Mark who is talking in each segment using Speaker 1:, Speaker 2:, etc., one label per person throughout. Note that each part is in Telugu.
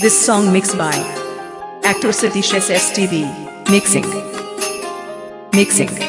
Speaker 1: This song mixed by actor Satish SSTV. Mixing. Mixing.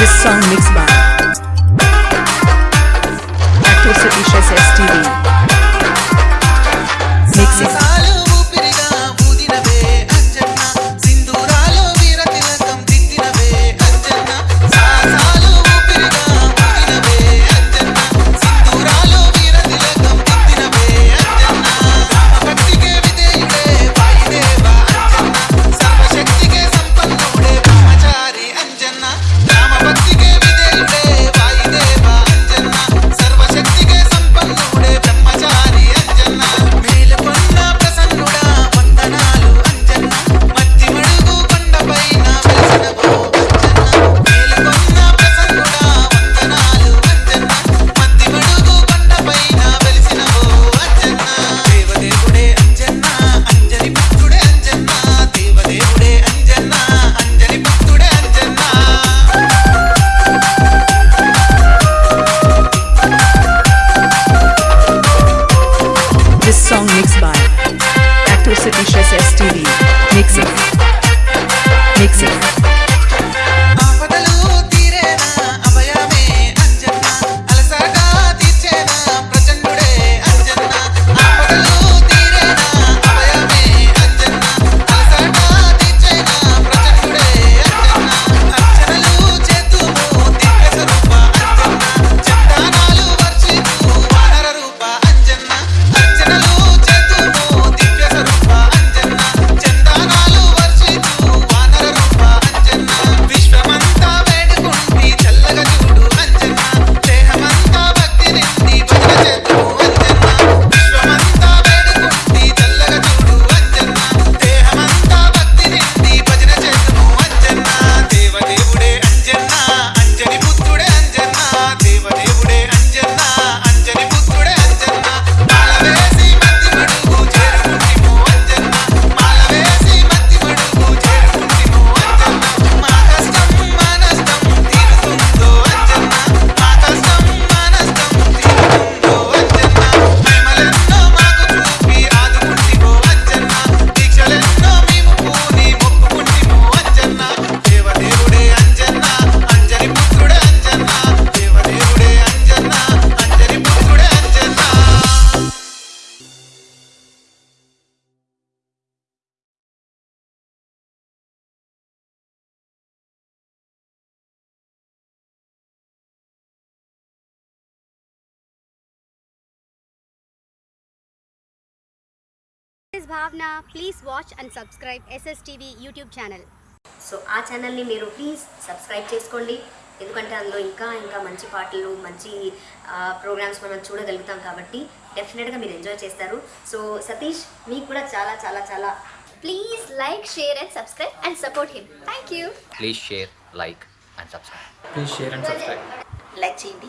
Speaker 1: This song mixed by Actor Satish
Speaker 2: S T V. City Chess STD.
Speaker 3: Is Bhavana please watch and subscribe SS TV YouTube channel
Speaker 4: so ఆ ఛానల్ని మీరు ప్లీజ్ సబ్స్క్రైబ్ చేసుకోండి. ఎందుకంటే అందులో ఇంకా ఇంకా మంచి పాటలు మంచి ప్రోగ్రామ్స్ మనం చూడగలుగుతాం కాబట్టి డెఫినెట్గా మీరు ఎంజాయ్ చేస్తారు. సో సతీష్ మీకు కూడా చాలా చాలా చాలా
Speaker 3: please like share and subscribe and support him thank you
Speaker 5: please share like and subscribe
Speaker 6: please share and subscribe
Speaker 4: like చేయండి.